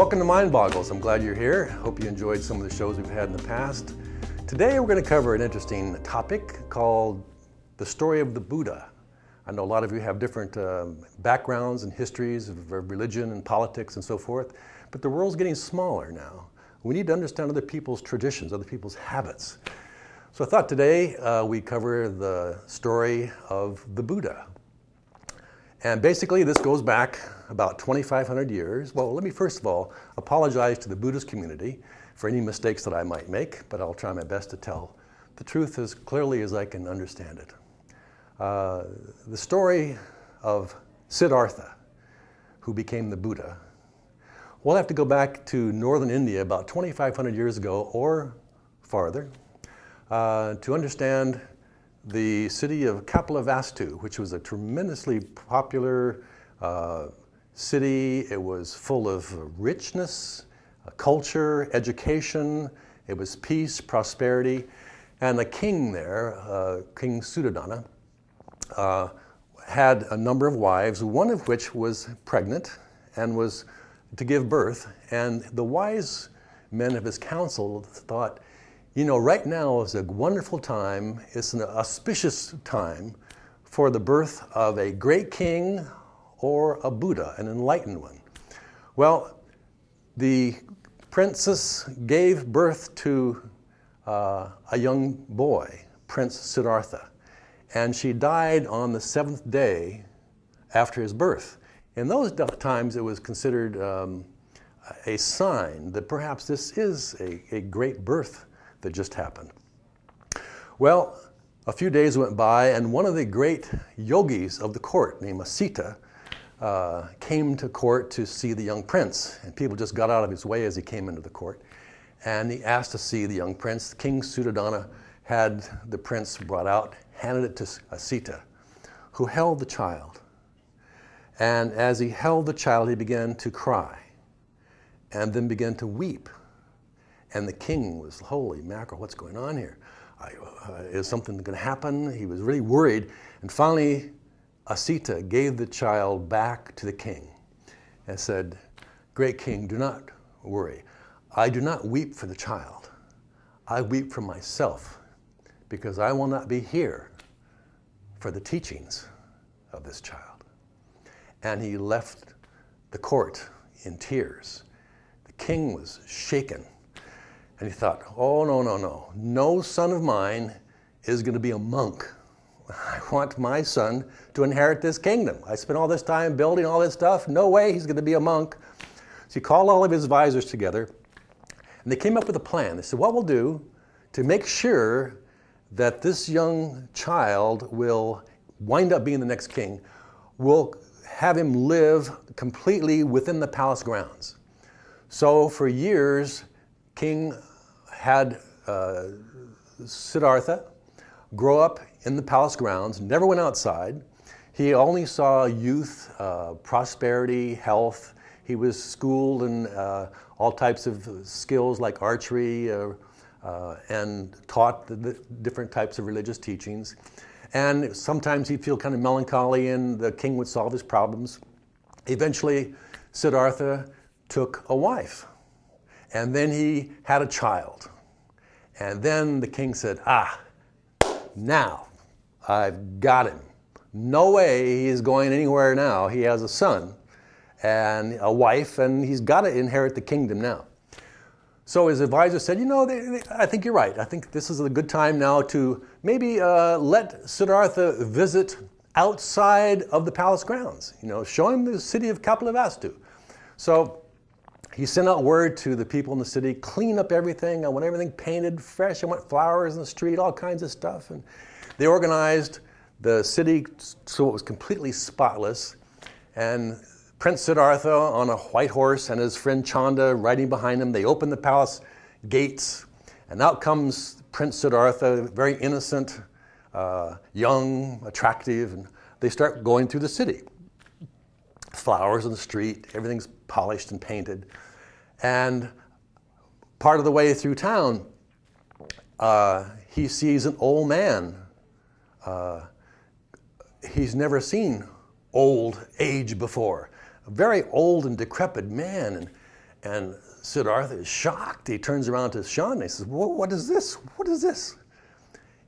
Welcome to Mind Boggles. I'm glad you're here. Hope you enjoyed some of the shows we've had in the past. Today we're going to cover an interesting topic called the story of the Buddha. I know a lot of you have different uh, backgrounds and histories of religion and politics and so forth, but the world's getting smaller now. We need to understand other people's traditions, other people's habits. So I thought today uh, we cover the story of the Buddha. And basically this goes back about 2,500 years. Well, let me first of all apologize to the Buddhist community for any mistakes that I might make, but I'll try my best to tell the truth as clearly as I can understand it. Uh, the story of Siddhartha, who became the Buddha, we'll have to go back to northern India about 2,500 years ago or farther uh, to understand the city of Kapilavastu, which was a tremendously popular uh, city. It was full of richness, uh, culture, education. It was peace, prosperity. And the king there, uh, King Suddhodana, uh, had a number of wives, one of which was pregnant and was to give birth. And the wise men of his council thought, you know, right now is a wonderful time, it's an auspicious time for the birth of a great king or a Buddha, an enlightened one. Well, the princess gave birth to uh, a young boy, Prince Siddhartha, and she died on the seventh day after his birth. In those times, it was considered um, a sign that perhaps this is a, a great birth that just happened. Well, a few days went by and one of the great yogis of the court named Asita uh, came to court to see the young prince. And people just got out of his way as he came into the court. And he asked to see the young prince. King Suddhodana had the prince brought out, handed it to Asita, who held the child. And as he held the child, he began to cry and then began to weep and the king was, holy mackerel, what's going on here? I, uh, is something going to happen? He was really worried. And finally, Asita gave the child back to the king and said, Great king, do not worry. I do not weep for the child. I weep for myself because I will not be here for the teachings of this child. And he left the court in tears. The king was shaken and he thought, oh, no, no, no. No son of mine is going to be a monk. I want my son to inherit this kingdom. I spent all this time building all this stuff. No way he's going to be a monk. So he called all of his advisors together, and they came up with a plan. They said, what we'll do to make sure that this young child will wind up being the next king, we'll have him live completely within the palace grounds. So for years, King had uh, Siddhartha grow up in the palace grounds, never went outside. He only saw youth, uh, prosperity, health. He was schooled in uh, all types of skills like archery uh, uh, and taught the, the different types of religious teachings. And sometimes he'd feel kind of melancholy and the king would solve his problems. Eventually, Siddhartha took a wife and then he had a child. And then the king said, ah, now I've got him. No way he's going anywhere now. He has a son and a wife and he's got to inherit the kingdom now. So his advisor said, you know, they, they, I think you're right. I think this is a good time now to maybe uh, let Siddhartha visit outside of the palace grounds. You know, show him the city of Kapilavastu. So he sent out word to the people in the city, clean up everything. I want everything painted fresh. I want flowers in the street, all kinds of stuff. And they organized the city so it was completely spotless. And Prince Siddhartha on a white horse and his friend Chanda riding behind him, they opened the palace gates. And out comes Prince Siddhartha, very innocent, uh, young, attractive, and they start going through the city. Flowers in the street, everything's polished and painted. And part of the way through town, uh, he sees an old man. Uh, he's never seen old age before. A very old and decrepit man. And, And Siddhartha is shocked. He turns around to Chanda and he says, What is this? What is this?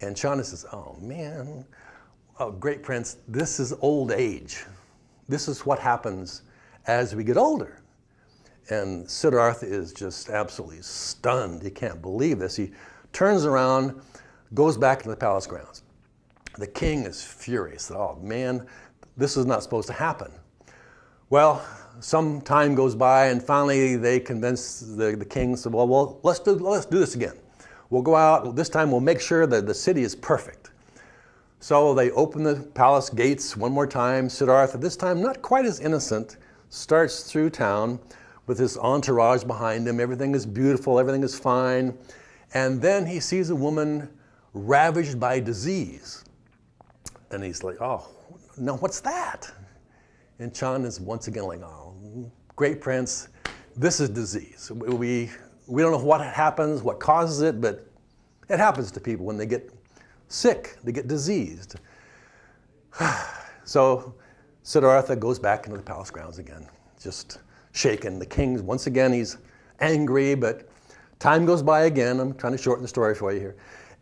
And Chanda says, Oh man, oh, great prince, this is old age. This is what happens as we get older. And Siddhartha is just absolutely stunned. He can't believe this. He turns around, goes back into the palace grounds. The king is furious. Oh man, this is not supposed to happen. Well, some time goes by, and finally they convince the, the king, said, well, well, let's do, let's do this again. We'll go out, this time we'll make sure that the city is perfect. So they open the palace gates one more time. Siddhartha, this time not quite as innocent, starts through town with this entourage behind him. Everything is beautiful, everything is fine. And then he sees a woman ravaged by disease. And he's like, oh, now what's that? And Chanda is once again like, oh, great prince, this is disease. We, we don't know what happens, what causes it, but it happens to people when they get sick, they get diseased. so Siddhartha goes back into the palace grounds again, just shaken. The king, once again, he's angry, but time goes by again. I'm trying to shorten the story for you here.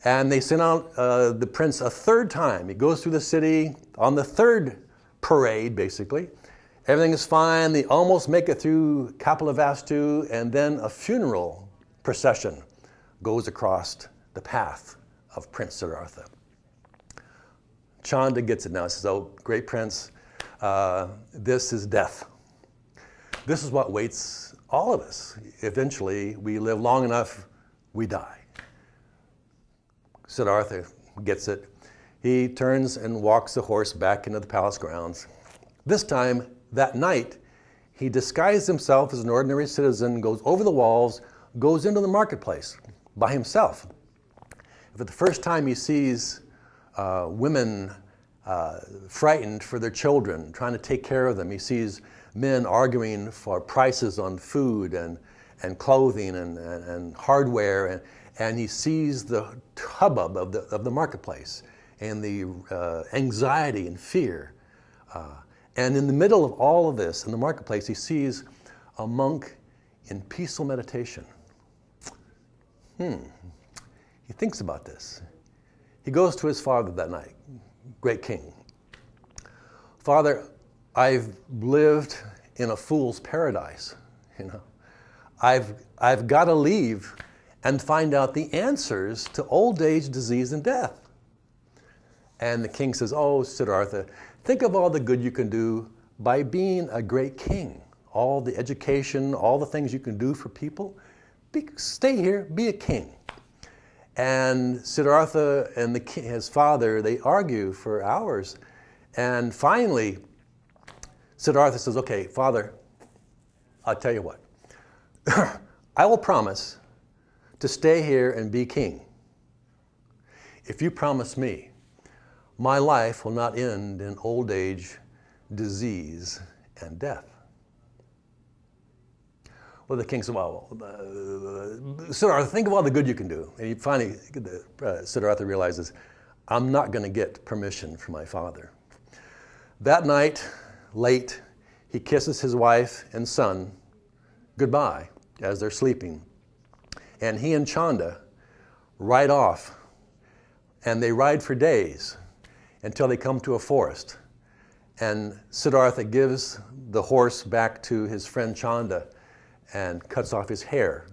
And they send out uh, the prince a third time. He goes through the city on the third parade, basically. Everything is fine. They almost make it through Kapilavastu, and then a funeral procession goes across the path of Prince Siddhartha. Chanda gets it now. He says, Oh, great prince, uh, this is death. This is what waits all of us. Eventually, we live long enough, we die. Siddhartha gets it. He turns and walks the horse back into the palace grounds. This time, that night, he disguised himself as an ordinary citizen, goes over the walls, goes into the marketplace by himself. For the first time, he sees uh, women uh, frightened for their children, trying to take care of them. He sees men arguing for prices on food and, and clothing and, and, and hardware, and, and he sees the hubbub of the, of the marketplace and the uh, anxiety and fear. Uh, and in the middle of all of this, in the marketplace, he sees a monk in peaceful meditation. Hmm. He thinks about this. He goes to his father that night, great king. Father, I've lived in a fool's paradise, you know. I've, I've got to leave and find out the answers to old age, disease, and death. And the king says, Oh, Siddhartha, think of all the good you can do by being a great king. All the education, all the things you can do for people. Be, stay here, be a king. And Siddhartha and the, his father, they argue for hours. And finally, Siddhartha says, Okay, father, I'll tell you what. I will promise to stay here and be king if you promise me my life will not end in old age, disease, and death. The king said, Well, uh, Siddhartha, think of all the good you can do. And he finally, uh, Siddhartha realizes, I'm not going to get permission from my father. That night, late, he kisses his wife and son goodbye as they're sleeping. And he and Chanda ride off, and they ride for days until they come to a forest. And Siddhartha gives the horse back to his friend Chanda and cuts off his hair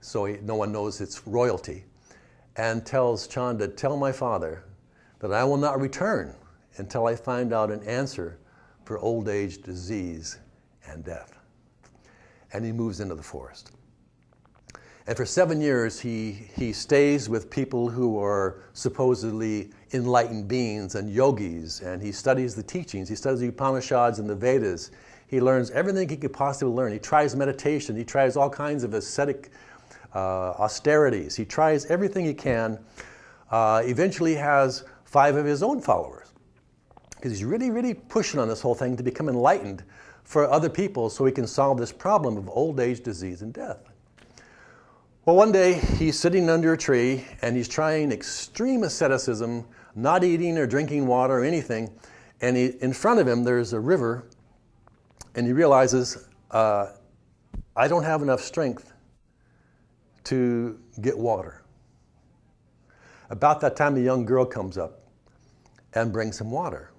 so he, no one knows it's royalty, and tells Chanda, Tell my father that I will not return until I find out an answer for old age, disease, and death. And he moves into the forest. And for seven years, he, he stays with people who are supposedly enlightened beings and yogis, and he studies the teachings. He studies the Upanishads and the Vedas. He learns everything he could possibly learn. He tries meditation. He tries all kinds of ascetic uh, austerities. He tries everything he can. Uh, eventually, has five of his own followers because he's really, really pushing on this whole thing to become enlightened for other people so he can solve this problem of old age, disease, and death. Well, one day he's sitting under a tree and he's trying extreme asceticism, not eating or drinking water or anything. And he, in front of him, there's a river, and he realizes, uh, I don't have enough strength to get water. About that time, a young girl comes up and brings him water.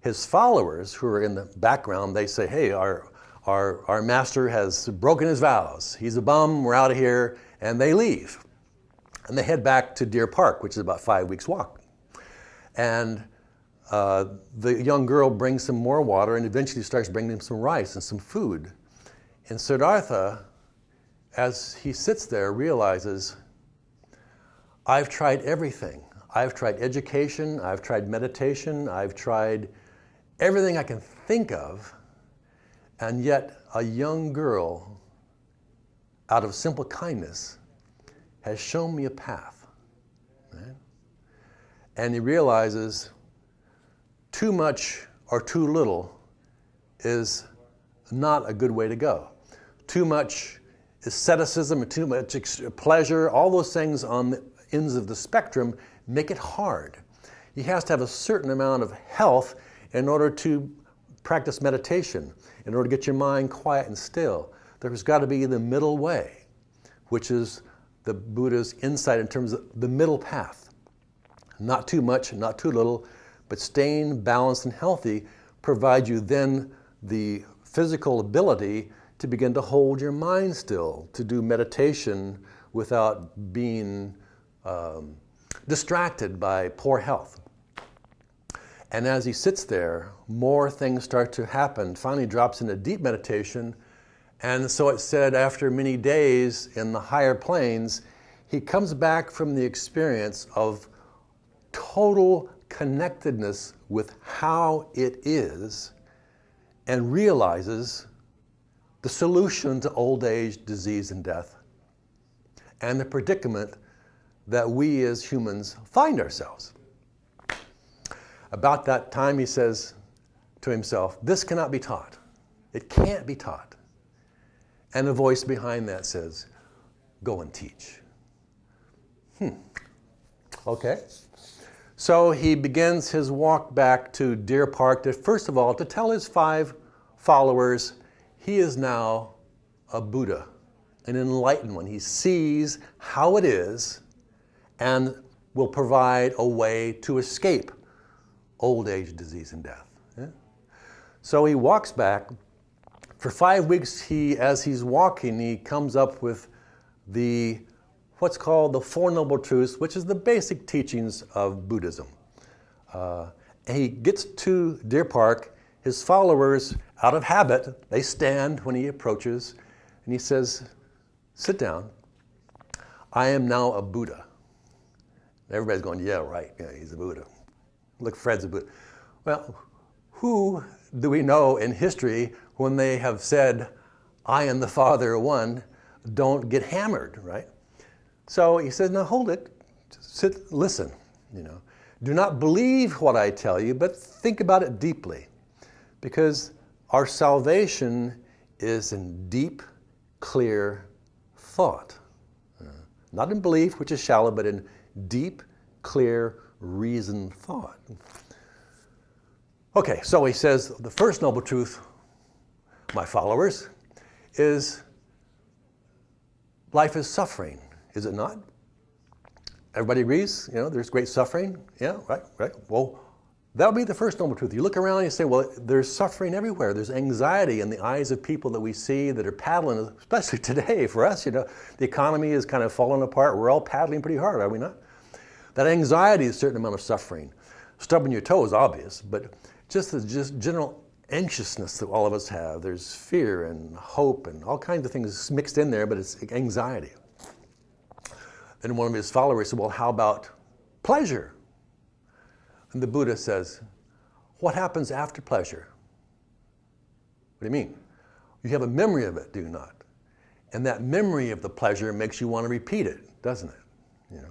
His followers, who are in the background, they say, Hey, our, our, our master has broken his vows. He's a bum, we're out of here. And they leave. And they head back to Deer Park, which is about five weeks' walk. And uh, the young girl brings some more water and eventually starts bringing him some rice and some food. And Siddhartha, as he sits there, realizes, I've tried everything. I've tried education, I've tried meditation, I've tried everything I can think of, and yet a young girl, out of simple kindness, has shown me a path. Right? And he realizes too much or too little is not a good way to go. Too much asceticism, too much pleasure, all those things on the ends of the spectrum make it hard. He has to have a certain amount of health in order to practice meditation, in order to get your mind quiet and still. There's got to be the middle way, which is the Buddha's insight in terms of the middle path. Not too much, not too little, but staying balanced and healthy provides you then the physical ability to begin to hold your mind still, to do meditation without being um, distracted by poor health. And as he sits there, more things start to happen. Finally, drops into deep meditation. And so it said, after many days in the higher planes, he comes back from the experience of total connectedness with how it is and realizes the solution to old age, disease, and death, and the predicament that we as humans find ourselves. About that time, he says to himself, This cannot be taught. It can't be taught. And a voice behind that says, Go and teach. Hmm. Okay. So he begins his walk back to Deer Park to, first of all, to tell his five followers he is now a Buddha, an enlightened one. He sees how it is and will provide a way to escape old age, disease, and death. Yeah? So he walks back. For five weeks, he, as he's walking, he comes up with the what's called the Four Noble Truths, which is the basic teachings of Buddhism. Uh, he gets to Deer Park. His followers, out of habit, they stand when he approaches, and he says, "Sit down. I am now a Buddha." Everybody's going, "Yeah, right. Yeah, he's a Buddha." Look, Fred's a Buddha. Well, who do we know in history when they have said, I and the Father are one, don't get hammered, right? So he says, now hold it, sit, listen, you know. Do not believe what I tell you, but think about it deeply. Because our salvation is in deep, clear thought. Uh, not in belief, which is shallow, but in deep, clear reasoned thought. Okay, so he says the first noble truth, my followers, is life is suffering, is it not? Everybody agrees, you know, there's great suffering. Yeah, right, right. Well, that would be the first noble truth. You look around and you say, well, there's suffering everywhere. There's anxiety in the eyes of people that we see that are paddling, especially today for us. You know, the economy is kind of falling apart. We're all paddling pretty hard, are we not? That anxiety is a certain amount of suffering. Stubbing your toe is obvious, but just the just general anxiousness that all of us have. There's fear and hope and all kinds of things mixed in there, but it's anxiety. Then one of his followers said, Well, how about pleasure? And the Buddha says, What happens after pleasure? What do you mean? You have a memory of it, do you not? And that memory of the pleasure makes you want to repeat it, doesn't it? You know?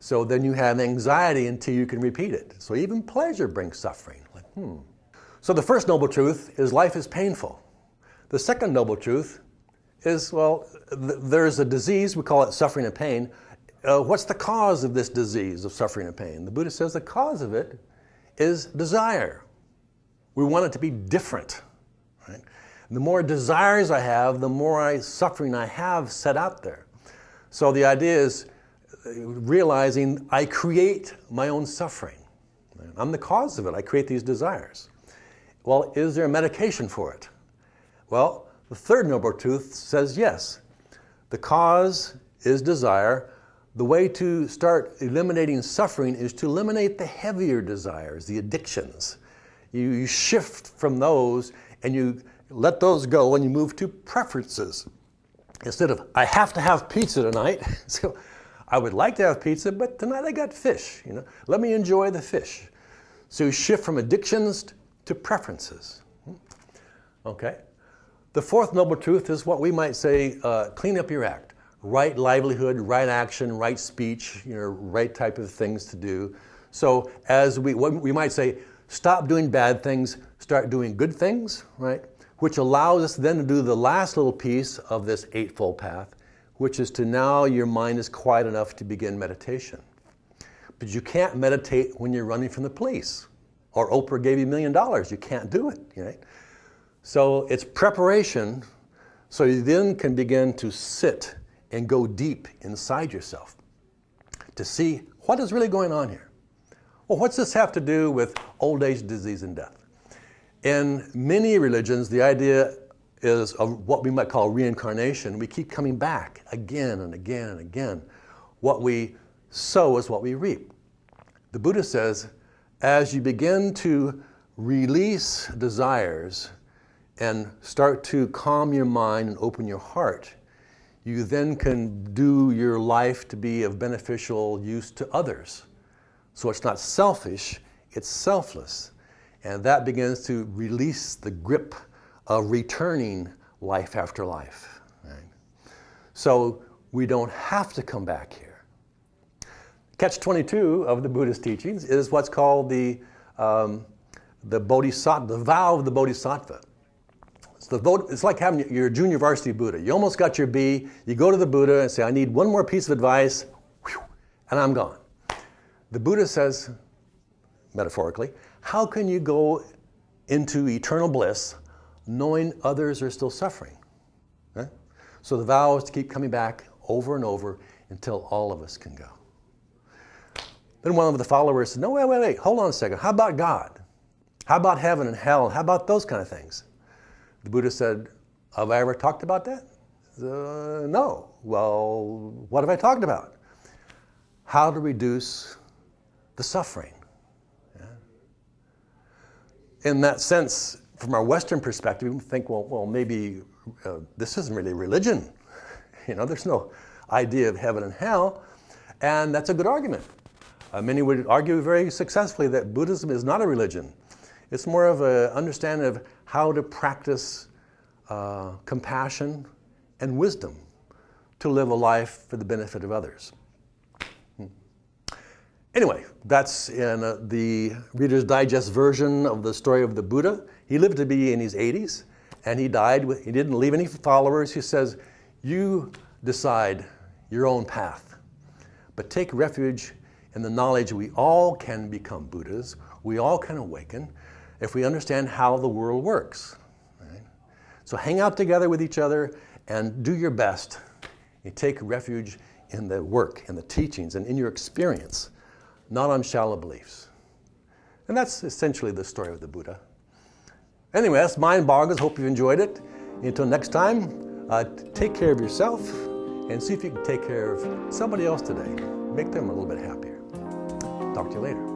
So then you have anxiety until you can repeat it. So even pleasure brings suffering. Like, hmm. So the first noble truth is life is painful. The second noble truth is, well, th- there's a disease, we call it suffering and pain. Uh, what's the cause of this disease of suffering and pain? The Buddha says the cause of it is desire. We want it to be different. Right? The more desires I have, the more I, suffering I have set out there. So the idea is uh, realizing I create my own suffering. I'm the cause of it. I create these desires. Well, is there a medication for it? Well, the third noble truth says yes. The cause is desire. The way to start eliminating suffering is to eliminate the heavier desires, the addictions. You, you shift from those and you let those go and you move to preferences. Instead of, I have to have pizza tonight. so I would like to have pizza, but tonight I got fish. You know, let me enjoy the fish. So you shift from addictions to preferences. Hmm? Okay. The fourth noble truth is what we might say, uh, clean up your act. Right livelihood, right action, right speech, you know, right type of things to do. So as we, we might say, stop doing bad things, start doing good things, right? Which allows us then to do the last little piece of this Eightfold Path, which is to now your mind is quiet enough to begin meditation. But you can't meditate when you're running from the police or Oprah gave you a million dollars. You can't do it, right? So it's preparation so you then can begin to sit and go deep inside yourself to see what is really going on here. Well, what's this have to do with old age, disease, and death? In many religions, the idea is of what we might call reincarnation. We keep coming back again and again and again. What we sow is what we reap. The Buddha says, as you begin to release desires and start to calm your mind and open your heart, you then can do your life to be of beneficial use to others. So it's not selfish, it's selfless. And that begins to release the grip of returning life after life. Right? So we don't have to come back here. Catch 22 of the Buddhist teachings is what's called the, um, the bodhisattva, the vow of the bodhisattva. It's, the, it's like having your junior varsity Buddha. You almost got your B, you go to the Buddha and say, I need one more piece of advice, and I'm gone. The Buddha says, metaphorically, how can you go into eternal bliss knowing others are still suffering? Okay? So the vow is to keep coming back over and over until all of us can go. Then one of the followers said, No, wait, wait, wait, hold on a second. How about God? How about heaven and hell? How about those kind of things? The Buddha said, Have I ever talked about that? Uh, no. Well, what have I talked about? How to reduce the suffering. Yeah. In that sense, from our Western perspective, we think, well, well maybe uh, this isn't really religion. You know, there's no idea of heaven and hell. And that's a good argument. Uh, many would argue very successfully that Buddhism is not a religion. It's more of an understanding of how to practice uh, compassion and wisdom to live a life for the benefit of others. Hmm. Anyway, that's in uh, the Reader's Digest version of the story of the Buddha. He lived to be in his 80s, and he died. With, he didn't leave any followers. He says, You decide your own path, but take refuge in the knowledge we all can become Buddhas, we all can awaken if we understand how the world works. Right? So hang out together with each other and do your best. You take refuge in the work, in the teachings, and in your experience, not on shallow beliefs. And that's essentially the story of the Buddha. Anyway, that's Mind Boggles. Hope you enjoyed it. Until next time, uh, take care of yourself and see if you can take care of somebody else today. Make them a little bit happier. Talk to you later.